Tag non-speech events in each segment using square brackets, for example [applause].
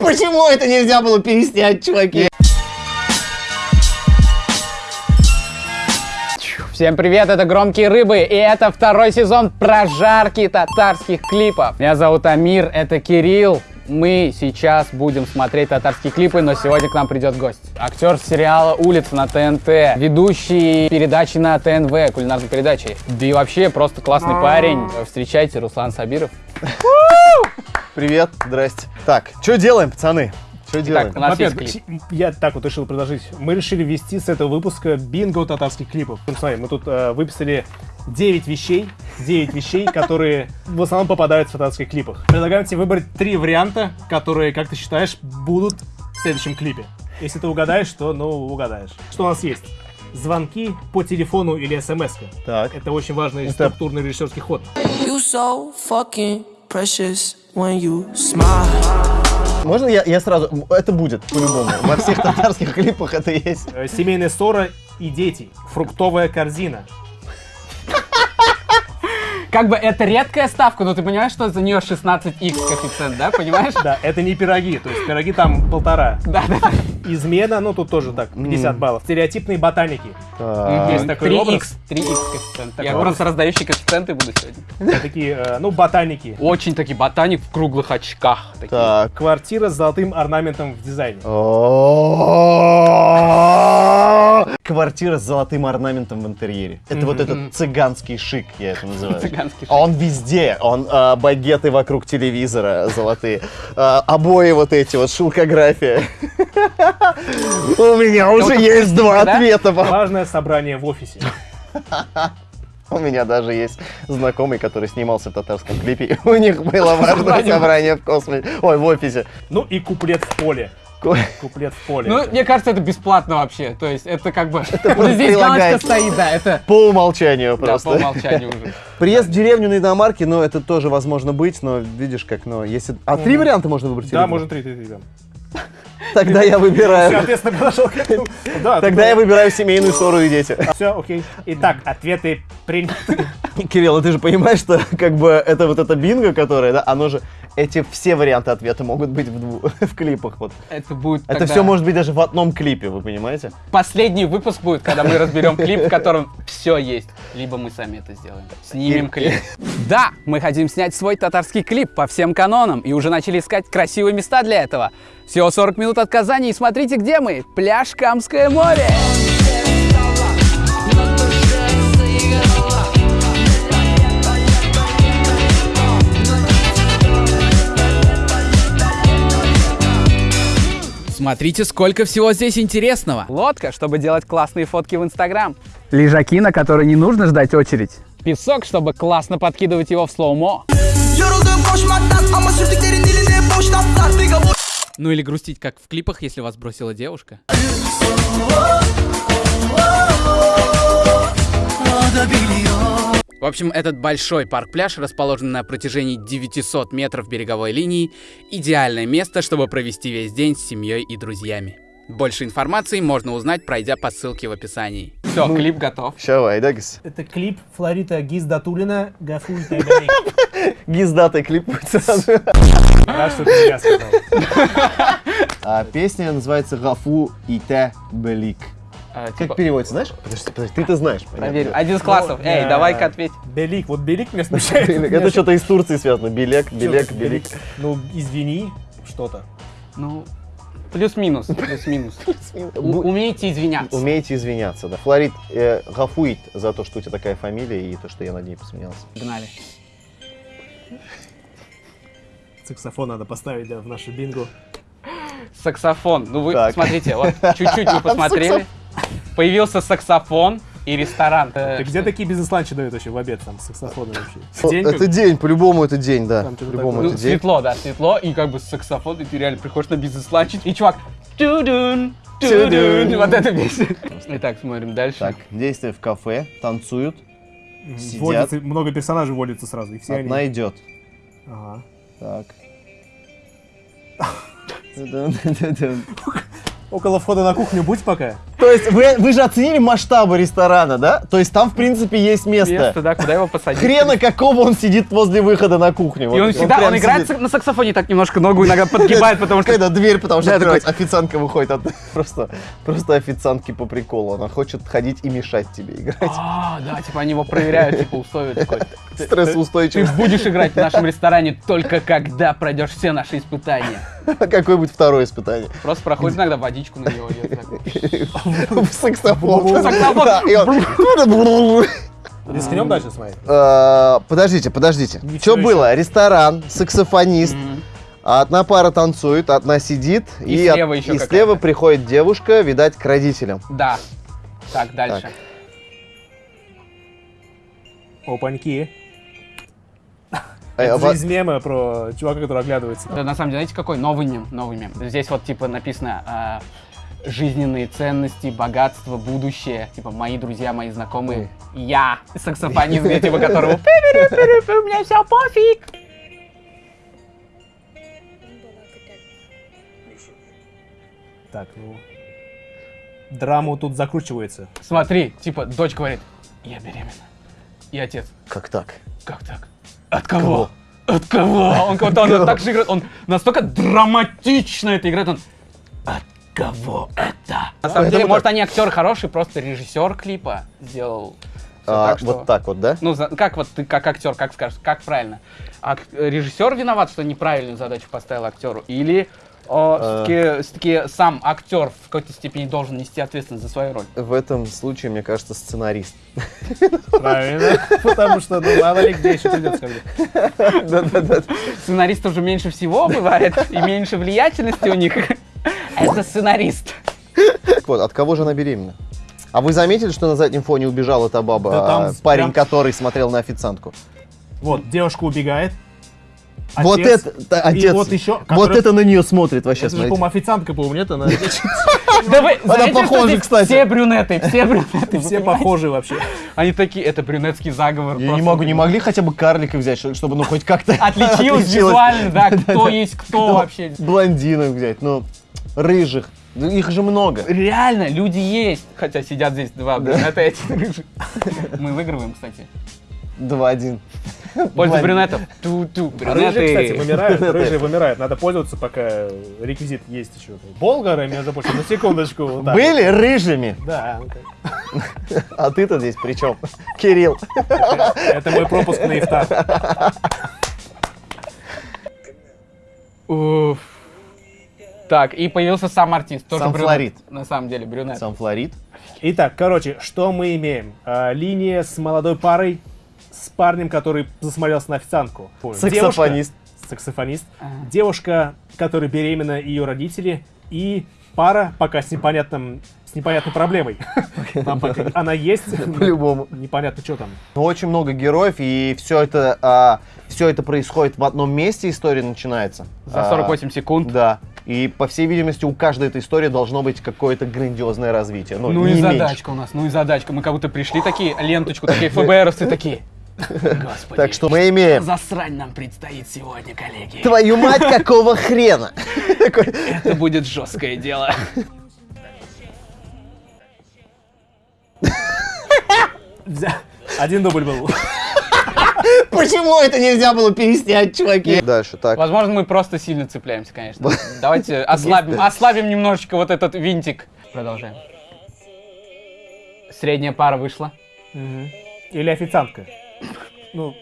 Почему это нельзя было переснять, чуваки? Всем привет, это Громкие Рыбы, и это второй сезон прожарки татарских клипов. Меня зовут Амир, это Кирилл. Мы сейчас будем смотреть татарские клипы, но сегодня к нам придет гость. Актер сериала «Улица» на ТНТ, ведущий передачи на ТНВ, кулинарной передачи. Да и вообще просто классный парень. Встречайте, Руслан Сабиров. Привет, здрасте. Так, что делаем, пацаны? Что делаем? Итак, у нас есть Во-первых, клип. я так вот решил предложить. Мы решили ввести с этого выпуска бинго татарских клипов. Ну, смотри, мы тут э, выписали 9 вещей, 9 вещей, [laughs] которые в основном попадают в татарских клипах. Предлагаем тебе выбрать три варианта, которые, как ты считаешь, будут в следующем клипе. Если ты угадаешь, то, ну, угадаешь. Что у нас есть? Звонки по телефону или смс. Так. Это очень важный структурный режиссерский ход. You so fucking precious when you smile. Можно я, я сразу... Это будет, по-любому. Во всех татарских клипах это есть. Э, Семейная ссора и дети. Фруктовая корзина. Как бы это редкая ставка, но ты понимаешь, что за нее 16x коэффициент, да, понимаешь? Да, это не пироги, то есть пироги там полтора. Да, да. Измена, ну тут тоже так, 50 баллов. Стереотипные ботаники. Так. Есть такой 3x, образ. 3x коэффициент. Я просто раздающий коэффициенты буду сегодня. Такие, э, ну, ботаники. Очень таки ботаник в круглых очках. Такие. Так. Квартира с золотым орнаментом в дизайне. Квартира с золотым орнаментом в интерьере. Это вот этот цыганский шик, я это называю. Цыганский шик. А Он везде. Он а, багеты вокруг телевизора золотые. А, обои вот эти вот, шелкография. У меня уже есть два ответа. Важное собрание в офисе. У меня даже есть знакомый, который снимался в татарском клипе. У них было важное собрание в космосе. Ой, в офисе. Ну и куплет в поле. Куплет в поле. Ну, мне кажется, это бесплатно вообще. То есть это как бы... просто Вот здесь галочка прилагается. стоит, да, это... По умолчанию Да, просто. по умолчанию уже. Приезд в деревню на иномарке, ну, это тоже возможно быть, но видишь, как, ну, если... А три варианта можно выбрать? да, можно три, три, три. да. Тогда я выбираю. Соответственно, подошел к этому. Да, Тогда я выбираю семейную ссору и дети. [laughs] Все, окей. Итак, ответы приняты. Кирилл, а ты же понимаешь, что как бы это вот это бинго, которое, да, оно же, эти все варианты ответа могут быть в, дву- [laughs] в клипах, вот. Это будет Это тогда- все может быть даже в одном клипе, вы понимаете? Последний выпуск будет, когда мы [laughs] разберем клип, в котором все есть. Либо мы сами это сделаем. Снимем клип. Да, мы хотим снять свой татарский клип по всем канонам и уже начали искать красивые места для этого. Всего 40 минут от Казани и смотрите, где мы. Пляж Камское море. Смотрите, сколько всего здесь интересного. Лодка, чтобы делать классные фотки в Инстаграм. Лежаки, на которые не нужно ждать очередь. Песок, чтобы классно подкидывать его в слоумо. Ну или грустить, как в клипах, если вас бросила девушка. В общем, этот большой парк-пляж, расположенный на протяжении 900 метров береговой линии, идеальное место, чтобы провести весь день с семьей и друзьями. Больше информации можно узнать, пройдя по ссылке в описании. Все, клип готов. Щавай, да, Гис? Это клип Флорита Гиздатулина Гафуль. [laughs] Гиздатый клип будет сразу. Рад, что ты я сказал. А песня называется «Гафу и те белик». А, Как типа, переводится, знаешь? Подожди, подожди, ты-то знаешь. понятно. проверю. Один из классов. Эй, э, давай-ка ответь. Белик, вот Белик меня [laughs] смущает. Это что-то из Турции связано. Белек, белек, белик. Ну, извини, что-то. Ну, плюс-минус, плюс-минус. [laughs] Умейте извиняться. Умеете извиняться, да. Флорид э, гафуит за то, что у тебя такая фамилия и то, что я над ней посмеялся. Погнали. Саксофон надо поставить да, в нашу бинго. Саксофон. Ну вы Так. смотрите, вот чуть-чуть вы [laughs] посмотрели. Появился саксофон и ресторан. Ты где такие бизнес-ланчи дают вообще в обед там с саксофоном вообще? О, День это как- день, по-любому это день, да. Что-то По-любому такое. Ну, это день. светло, да, светло, и как бы с саксофон, и ты реально приходишь на бизнес-ланч, и чувак, тудун, Тудун. вот это песня. Итак, смотрим дальше. Так, действие в кафе, танцуют, сидят, много персонажей вводится сразу, и все одна они... идет. Ага. Так. [laughs] Около входа на кухню будь пока. То есть вы, вы же оценили масштабы ресторана, да? То есть там, в принципе, есть место. Место, да, куда его посадить. Хрена какого он сидит возле выхода на кухню. И он Вот всегда, прям он играет сидит. на саксофоне, так немножко ногу иногда [laughs] подгибает, потому что... Когда дверь, потому что Да, открывать, официантка выходит. от- [laughs] Просто, просто официантки по приколу. Она хочет ходить и мешать тебе играть. А, да, типа они его проверяют, типа условия такой. [laughs] Ты Стрессоустойчивый. будешь играть в нашем ресторане только когда пройдешь все наши испытания. [laughs] Какое-нибудь второе испытание. Просто проходит иногда водичку на него так. Саксофон. И Рискнем дальше смотреть? Э, Подождите, подождите. Что было? Ресторан, саксофонист. Одна пара танцует, одна сидит, И от- слева еще и слева приходит девушка, видать, к родителям. Да. Так, дальше. Опаньки. Э, Это же из мема про чувака, который оглядывается. Это на самом деле, знаете, какой новый мем? Новый мем. Здесь вот типа написано а, жизненные ценности, богатство, будущее. Типа мои друзья, мои знакомые. Я саксофонист, где типа которого «Пи-пи-пи-пи-пи, у меня все пофиг. Так, ну... Драму тут закручивается. Смотри, типа дочь говорит, я беременна. И отец, Как так? как так? От кого? От кого? Он как-то он так же играет, он настолько драматично это играет, он от кого это? На самом деле, может, они актеры хорошие, просто режиссер клипа сделал. А, так, что- Вот так вот, да? Ну, как вот ты как актер, как скажешь, как правильно? Ак- режиссер виноват, что неправильную задачу поставил актеру? Или А. все-таки сам актер в какой-то степени должен нести ответственность за свою роль? В этом случае, мне кажется, сценарист. Правильно. [laughs] Потому что, ну, мало ли где еще придется когда. Сценаристов же меньше всего бывает, и меньше влиятельности у них. Это сценарист. Так вот, от кого же она беременна? А вы заметили, что на заднем фоне убежала та баба, Да там а, с- парень, прям- который смотрел на официантку? Вот, девушка убегает. Вот Отец- это, да, и отец, вот еще, вот который- это на нее смотрит вообще, Это смотрите. по-моему, официантка, по-моему, нет? Она [laughs] Да вы знаете, что похожа, кстати. Все брюнеты, все брюнеты. все похожи вообще. Они такие, это брюнетский заговор. Я не могу, не могли хотя бы карлика взять, что- чтобы ну хоть как-то [laughs] Отличилось визуально, да, [laughs] кто есть кто вообще. Блондинок взять, ну, рыжих. Их же много. Реально, люди есть. Хотя сидят здесь два брюнета и один рыжий. Мы выигрываем, кстати. 2-1. Польза Блондин. брюнетов. Ту-ту, Рыжие, кстати, вымирают. Рыжие вымирают. Надо пользоваться, пока реквизит есть еще. Болгары, между прочим, на секундочку. вот Были рыжими. Да, а ты-то здесь при чем? Кирилл. это мой пропуск на ифтар. Уф. Так, и появился сам артист. Тоже Сам брюнет. Флорид. На самом деле, брюнет. Сам Флорид. Итак, короче, что мы имеем? А, линия с молодой парой, с парнем, который засмотрелся на официантку. Саксофонист. Девушка- саксофонист. Девушка, которая беременна, и ее родители. И пара, пока с непонятным с непонятной проблемой. Там она есть. [laughs] По-любому. Непонятно, что там. Ну, очень много героев, и все это, все это происходит в одном месте, история начинается. За А, 48 секунд. Да. И, по всей видимости, у каждой этой истории должно быть какое-то грандиозное развитие. Ну, Ну и меньше. задачка у нас, ну и задачка. Мы как будто пришли такие, ленточку, такие ФБРовцы такие. Господи, Так что мы имеем... засрань нам предстоит сегодня, коллеги. Твою мать, какого хрена? Это будет жесткое дело. Один дубль был. Почему это нельзя было переснять, чуваки? Дальше, так. Возможно, мы просто сильно цепляемся, конечно. Давайте ослабим, ослабим немножечко вот этот винтик. Продолжаем. Средняя пара вышла. Или официантка. Ну,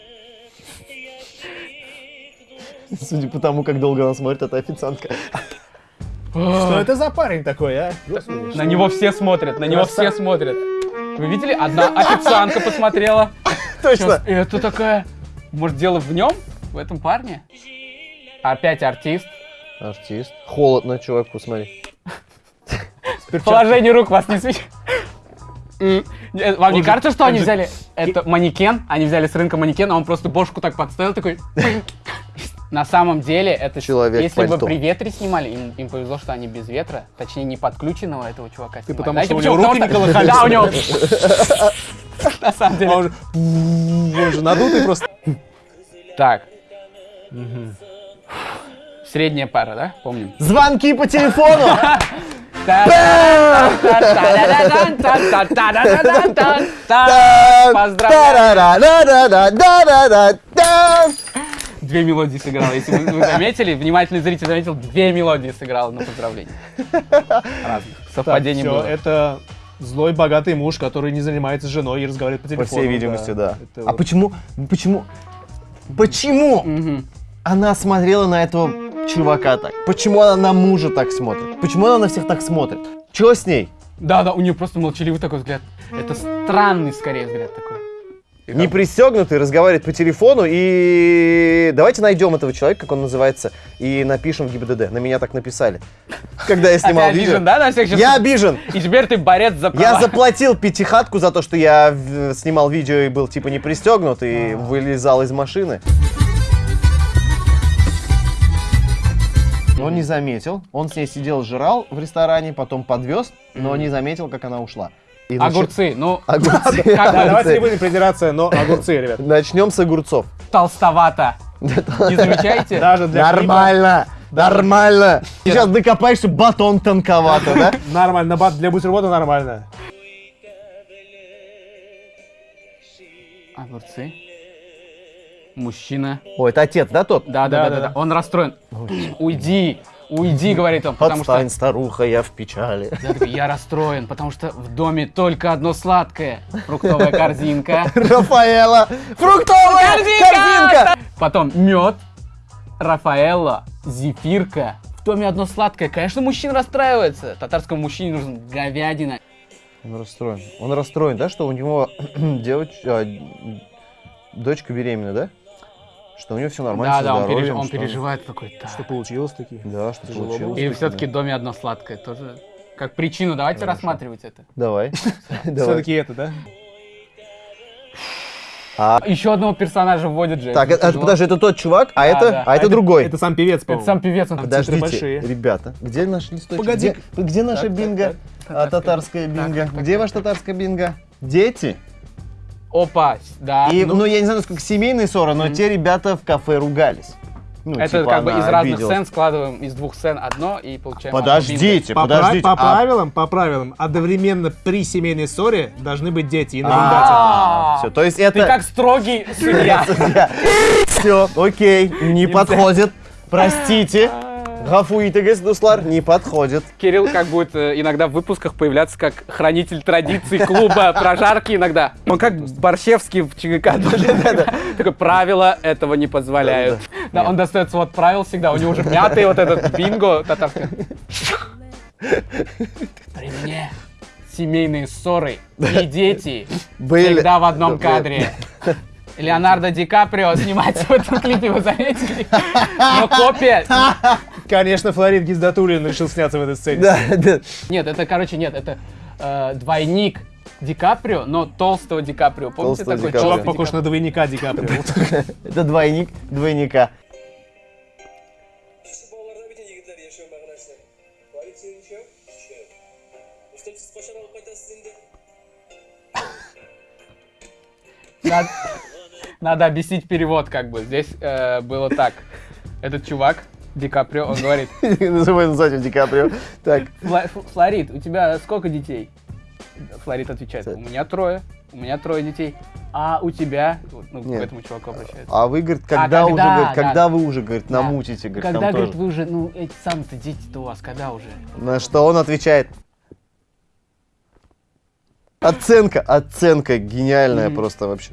[laughs] Судя по тому, как долго она смотрит, это официантка. что это за парень такой, а? На него все смотрят, на него все смотрят. Вы видели? Одна официантка посмотрела. [laughs] Точно. Это такая... Может, дело в нем? В этом парне? Опять артист. Артист. Холодно, чувак, посмотри. Положение рук вас не свечит. Э, Вам не кажется, что он они же- взяли это манекен? Они взяли с рынка манекен, а он просто бошку так подставил, такой... [laughs] На самом деле, это Человек если бы пальто. при ветре снимали, им, им повезло, что они без ветра, точнее, не подключенного этого чувака снимали. потому Знаете что у него руки не колыхались. Да, у него... [laughs] [laughs] На самом А деле. он же, он же надутый просто. Так. Средняя пара, да? Помним. Звонки по телефону! Поздравляю! Две мелодии сыграл. Если вы, вы заметили, внимательный зритель заметил, две мелодии сыграл на поздравление. Разных. Совпадений Все, было. это злой богатый муж, который не занимается женой и разговаривает по По телефону. всей видимости, да. Это А вот- почему, почему, почему Мгм. она смотрела на этого чувака так? Почему она на мужа так смотрит? Почему она на всех так смотрит? Чего с ней? Да, да, у нее просто молчаливый такой взгляд. Это странный, скорее, взгляд такой. Не пристегнутый, разговаривает по телефону и давайте найдем этого человека, как он называется, и напишем в ГИБДД. На меня так написали. Когда я [laughs] А ты снимал обижен, видео. да, на всех сейчас? Я обижен. И теперь ты борец за права. Я заплатил пятихатку за то, что я снимал видео и был типа не пристегнут и вылезал из машины. Но не заметил. Он с ней сидел, жрал в ресторане, потом подвез, но не заметил, как она ушла. И Огурцы, ну, Огурцы. [laughs] Как Да, давайте не будем придираться, но огурцы, ребят. Начнем с огурцов. толстовато. Не замечаете? Даже для Нормально, нормально. Сейчас докопаешься, батон тонковато, да? [laughs] Нормально, бат для бутерброда нормально. Огурцы. Мужчина. О, это отец, да, тот? Да, да, да, да, Да-да-да. да. Он расстроен. Уйди, уйди, говорит он, потому что Отстань, старуха, я в печали. Я такой, я расстроен, потому что в доме только одно сладкое. Фруктовая корзинка. Рафаэла, фруктовая корзинка! Потом мед, Рафаэлло, зефирка. В доме одно сладкое. Конечно, мужчина расстраивается. Татарскому мужчине нужен говядина. Он расстроен. Он расстроен, да, что у него [clears throat] девочка, дочка беременна, да? Что у него все нормально Да, да, он, переж- он что- переживает такой. «Так». Что получилось таки? Да, что Тяжело получилось. И все-таки в доме одно сладкое. Тоже как причину. Давайте рассматривать это. Давай. [laughs] Все-таки это, да? А, Еще одного персонажа вводят же. так, это это, это, подожди, это тот чувак, а Да, это, да. а это другой. Это сам певец, Это по-моему. сам певец. он Подождите, большие. ребята, где наш листочек? Погоди. Где, где наша Так, так, бинго? так. А, татарская бинго. так, так, где так. ваш татарская бинго? Дети? Опа, да. И, ну, ну, я не знаю, насколько семейные ссоры, но те ребята в кафе ругались. Ну, это типа как бы из разных обиделась. сцен складываем из двух сцен одно и получаем. Подождите, По, подождите. по а- правилам, по правилам, одновременно при семейной ссоре должны быть дети и А, А, все, то есть Ты это... как строгий [laughs] судья. Все, окей, не подходит. Простите. Гафуитегес, Дуслар, не подходит. Кирилл как будет э, иногда в выпусках появляться как хранитель традиций клуба [laughs] прожарки иногда. Он как Борщевский в ЧГК. Такое правила этого не позволяют. Да, он достает свод правил всегда. У него уже мятый вот этот бинго татарский. При мне семейные ссоры и дети Были. всегда в одном кадре. [laughs] Леонардо Ди Каприо снимается в этом клипе, вы заметили? Но копия... Конечно, Флорид Гиздатулин решил сняться в этой сцене. Да, да. Нет, это, короче, нет, это э, двойник Ди Каприо, но толстого Ди Каприо. Помните Толстого такой Ди Каприо. Чувак похож на двойника Ди Каприо. Это двойник двойника. Yaxshi Надо, объяснить перевод, как бы. Здесь э, было так. Этот чувак, Ди Каприо, он говорит, [laughs] Называем сзади Ди Каприо. Так, «Фла- Ф- Флорид, у тебя сколько детей? Флорид отвечает, у меня трое, у меня трое детей. А у тебя, ну, к Нет. этому чуваку обращается. а вы, говорит, когда, когда, уже, говорит, да. когда вы уже, говорит, Да. намутите, говорит, Когда, говорит, тоже. вы уже, ну, эти сами-то дети-то у вас, когда уже? На что он отвечает. Оценка, оценка гениальная просто вообще.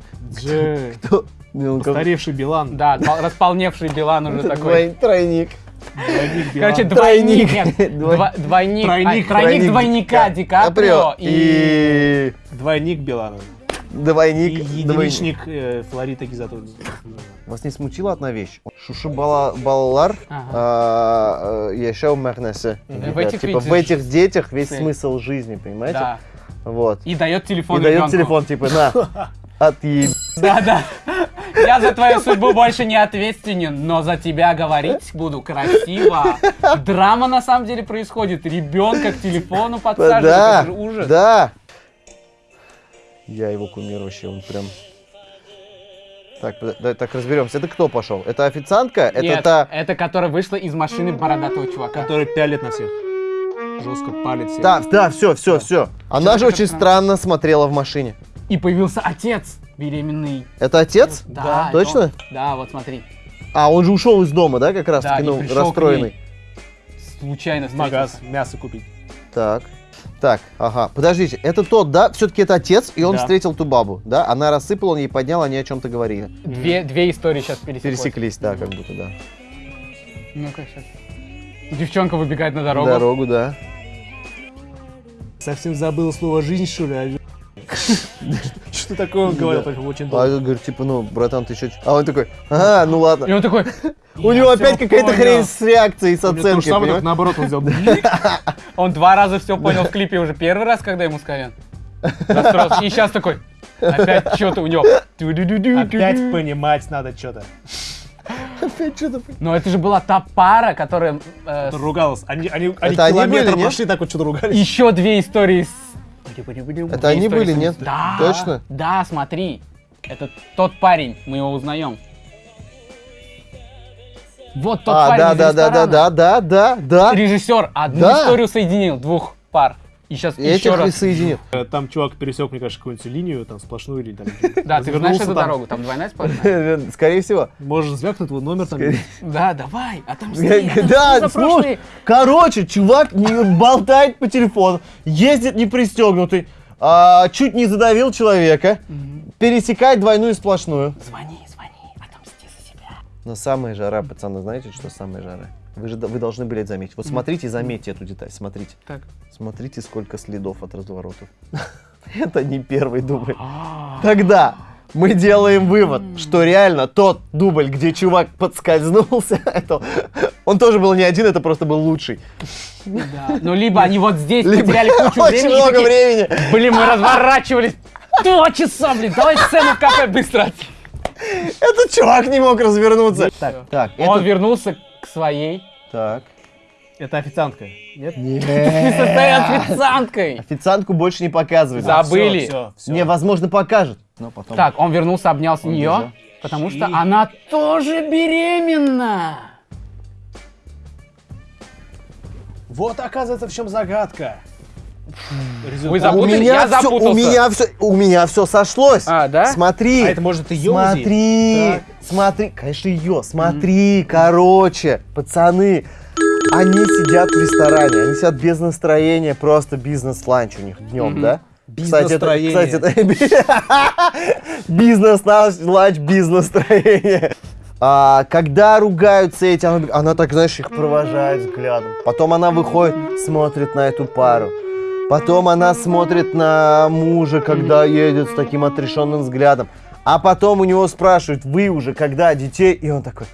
Кто? Ну, Постаревший Билан. Да, располневший Билан уже такой. Тройник. Двойник. Короче, двойник, Тройник. нет, [laughs] дво- двойник, Тройник, а, тройник двойника Ди Каприо и... и Двойник Билана. И двойник. двойник. единичник э, Флорида Гизатулина. Вас не смутила одна вещь? Балалар Ага. а, э, яшау мәрнәсе. В этих Типа этих детях весь смысл жизни, понимаете? Да. Вот. И дает телефон И дает телефон, типа, на, отъеб... Да, да. Я за твою судьбу больше не ответственен, но за тебя говорить буду красиво. Драма на самом деле происходит. Ребенка к телефону подсаживают. Да, Это же ужас. да. Я его кумир вообще, он прям... Так, да, так разберемся. Это кто пошел? Это официантка? Нет, Это та... это которая вышла из машины бородатого чувака. Который пялит на всех. Жестко палит всех. Да, да, все, все, все. Она же такая очень странная. странно смотрела в машине. И появился отец беременный. Это отец? Да, Точно? это он. Да, вот смотри. А, он же ушел из дома, да, как раз Да, таки, ну, расстроенный. Случайно В магаз мясо купить. Так. Так, ага. Подождите, это тот, да? Все-таки это отец, и он Да. встретил ту бабу, да? Она рассыпала, он ей поднял, они о чем-то говорили. Две, две истории сейчас пересеклись. Пересеклись, да, как будто, да. Ну-ка, сейчас. Девчонка выбегает на дорогу. Дорогу, да. Совсем забыл слово «жизнь», что ли? а? [laughs] Что такое он говорил, только очень А долго. я говорю, типа, ну, братан, ты еще... А он такой, ага, ну И ладно. он такой, [laughs] У него опять какая-то хрень с реакцией, с оценкой, понимаешь? наоборот он сделал. [laughs] он два раза все понял в клипе уже первый раз, когда ему сказали. И сейчас такой, опять что-то у него. Опять понимать надо что-то. Опять что-то... Но это же была та пара, которая... э, Ругалась. Они, они, они Это они километр были, нет? прошли, так вот что-то ругались. Еще две истории с... Это они были, нет? Да. Точно? Да, смотри. Это тот парень, мы его узнаем. Вот тот А, парень да, из да, да, да, да, да, да, да. Режиссер одну Да. историю соединил, двух пар. И сейчас еще и раз. соединил. Э, Там чувак пересек, мне кажется, какую-нибудь линию, там сплошную или там. [laughs] Да, ты знаешь эту там. дорогу, там двойная сплошная. [laughs] Скорее всего. Можешь звякнуть его номер там. Да, давай, отомсти, отомсти [laughs] Да, за слушай, короче, чувак не болтает по телефону, ездит не пристегнутый, а, чуть не задавил человека, пересекает двойную сплошную. Звони, Но самая жара, пацаны, знаете, что самая жара? Вы же вы должны были это заметить. Вот смотрите и заметьте эту деталь, смотрите. Так. Смотрите, сколько следов от разворотов. [laughs] Это не первый дубль. А. Тогда мы делаем вывод, что реально тот дубль, где чувак подскользнулся, [laughs] это, он тоже был не один, это просто был лучший. Да. Ну, либо они вот здесь Либо потеряли кучу очень времени. и много времени. Блин, мы разворачивались. Два часа, блин, давай сцену в кафе быстро. Этот чувак не мог развернуться. Так, так, Он вернулся к своей. Так. Это официантка. Нет? Ты [laughs] состоишь официанткой. Официантку больше не показывают. Забыли. Все, все. Не, возможно, покажет. Но потом... Так, он вернулся, обнял с нее, потому что она тоже беременна. Вот оказывается в чем загадка. Вы У запутали? меня Я всё- запутался. у меня все, у меня все сошлось. А, да? Смотри. А это может ее? Смотри, Так. смотри, конечно ее, смотри, короче, пацаны, они сидят в ресторане, они сидят без настроения, просто бизнес-ланч у них днем, да? Кстати, это, Бизнес-настроение. кстати, это [laughs] бизнес-ланч, бизнес-настроение. А, когда ругаются эти, она, она так, знаешь, их провожает взглядом. Потом она выходит, смотрит на эту пару. Потом она смотрит на мужа, когда едет с таким отрешенным взглядом. А потом у него спрашивают, вы уже когда детей? И он такой,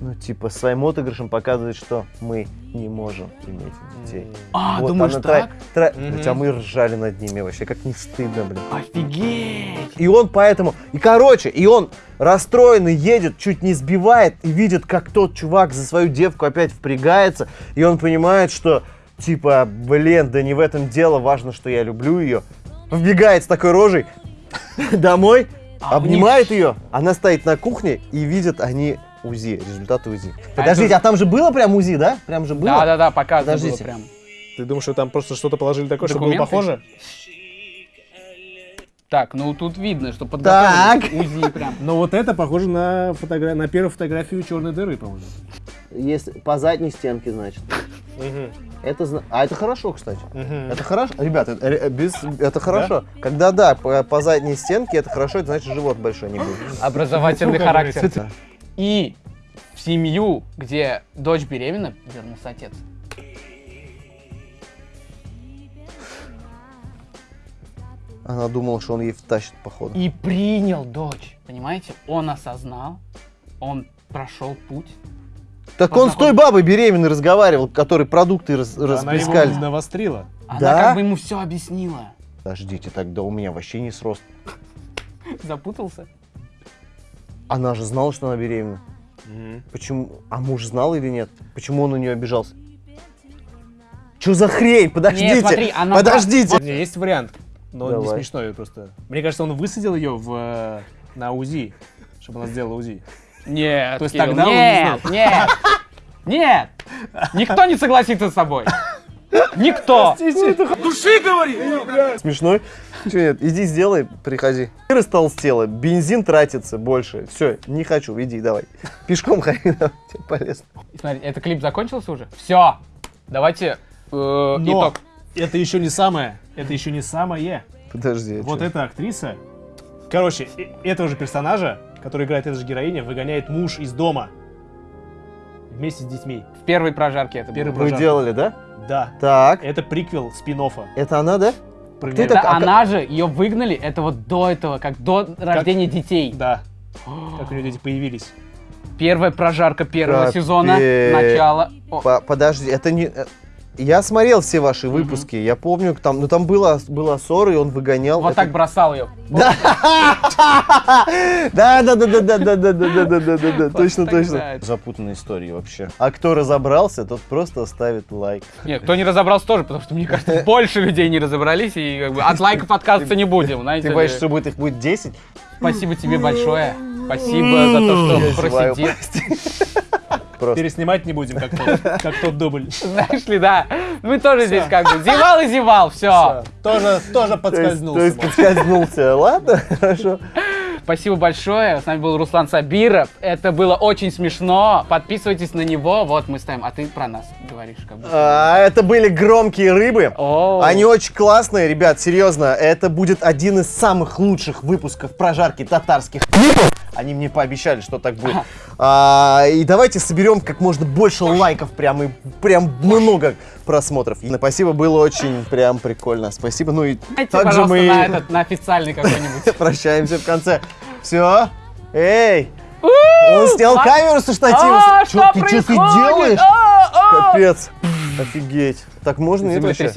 ну, типа, своим отыгрышем показывает, что мы не можем иметь детей. А, Вот думаешь она так? тра- тра- Блядь, а мы ржали над ними вообще, как не стыдно, блин. Офигеть. И он поэтому, и короче, и он расстроенный едет, чуть не сбивает, и видит, как тот чувак за свою девку опять впрягается, и он понимает, что, типа, блин, да не в этом дело, важно, что я люблю ее. Вбегает с такой рожей [laughs] домой, А обнимает ее, она стоит на кухне, и видят они УЗИ, результаты УЗИ. Подождите, это- а там же было прям УЗИ, да? Прям же было? Да, да, да, показано было Подождите. прям. Ты думаешь, что там просто что-то положили такое, чтобы было Документы? похоже? Так, ну тут видно, что подготовили Так. УЗИ прям. [laughs] Но вот это похоже на, фотогра... на первую фотографию черной дыры, по-моему. Если по задней стенке, значит. Это, а это хорошо, кстати. Это хорошо, ребята, это, без, это хорошо. Когда да, по, по задней стенке, это хорошо, это значит живот большой не будет. [laughs] Образовательный Ну, характер. И в семью, где дочь беременна, вернулся отец. Она думала, что он ей втащит, походу. И принял дочь. Понимаете? Он осознал, он прошел путь. Так он с той бабой беременной разговаривал, который продукты раз, Она расплескали. его навострила. Она Да? как бы ему все объяснила. Подождите, тогда у меня вообще не срост. [laughs] Запутался? Она же знала, что она беременна. Почему? А муж знал или нет? Почему он на нее обижался? Че за хрень? Подождите! Нет, смотри, она- Подождите! У меня есть вариант, но он не Давай. смешной просто. Мне кажется, он высадил ее в, э, на УЗИ, чтобы она сделала УЗИ. Нет, То есть Кирилл, тогда он не нет, нет, нет. Никто не согласится с собой. Никто. Смешной? Чего нет? Иди сделай, приходи. Ты растолстела, бензин тратится больше. Все, не хочу, иди, давай. Пешком ходи, [laughs] тебе полезно. Смотри, это клип закончился уже? Все. Давайте э, Но итог. это еще не самое. Это еще не самое. Подожди, а Вот эта актриса, короче, этого же персонажа, который играет эта же героиня, выгоняет муж из дома. Вместе с детьми. В первой прожарке это Первый было. Вы прожарка. делали, да? Да. Так, Это приквел спин это она, да? Меня. это? Это а она же, ее выгнали, это вот до этого, как до рождения детей. Да. [gasps] Как у нее дети появились. Первая прожарка первого Капец. сезона, начало. О, По- подожди, это не... э, Я смотрел все ваши выпуски, я помню, там, ну там было, была ссора, и он выгонял. вот Это- так бросал ее. Да, да, да, да, да, да, да, да, да, да, да, да, да, точно, точно. Запутанная история вообще. А кто разобрался, тот просто ставит лайк. Нет, кто не разобрался тоже, потому что, мне кажется, больше людей не разобрались, и от лайков отказываться не будем, знаете. Ты боишься, что будет их будет 10? Спасибо тебе большое. Спасибо за то, что просидел. Просто. Переснимать не будем, как тот, как тот дубль. Знаешь ли, да. Мы тоже здесь как бы зевал и зевал, все. Тоже, тоже То есть- подскользнулся. То есть подскользнулся. Ладно, [laughs] хорошо. Спасибо большое. С нами был Руслан Сабиров. Это было очень смешно. Подписывайтесь на него. Вот мы ставим. А ты про нас говоришь, как бы. А, Это были громкие рыбы. О. Они очень классные, ребят, серьезно. Это будет один из самых лучших выпусков прожарки татарских клипов. Они мне пообещали, что так будет. А, и давайте соберем как можно больше лайков, прям и прям много просмотров. И спасибо, было очень прям прикольно. Спасибо. Ну и Дайте, также мы на этот, на официальный какой-нибудь. [laughs] прощаемся в конце. Все. Эй! Он снял камеру со штатива. А, что ты, делаешь? А, а! Капец. Офигеть. Так можно нет вообще?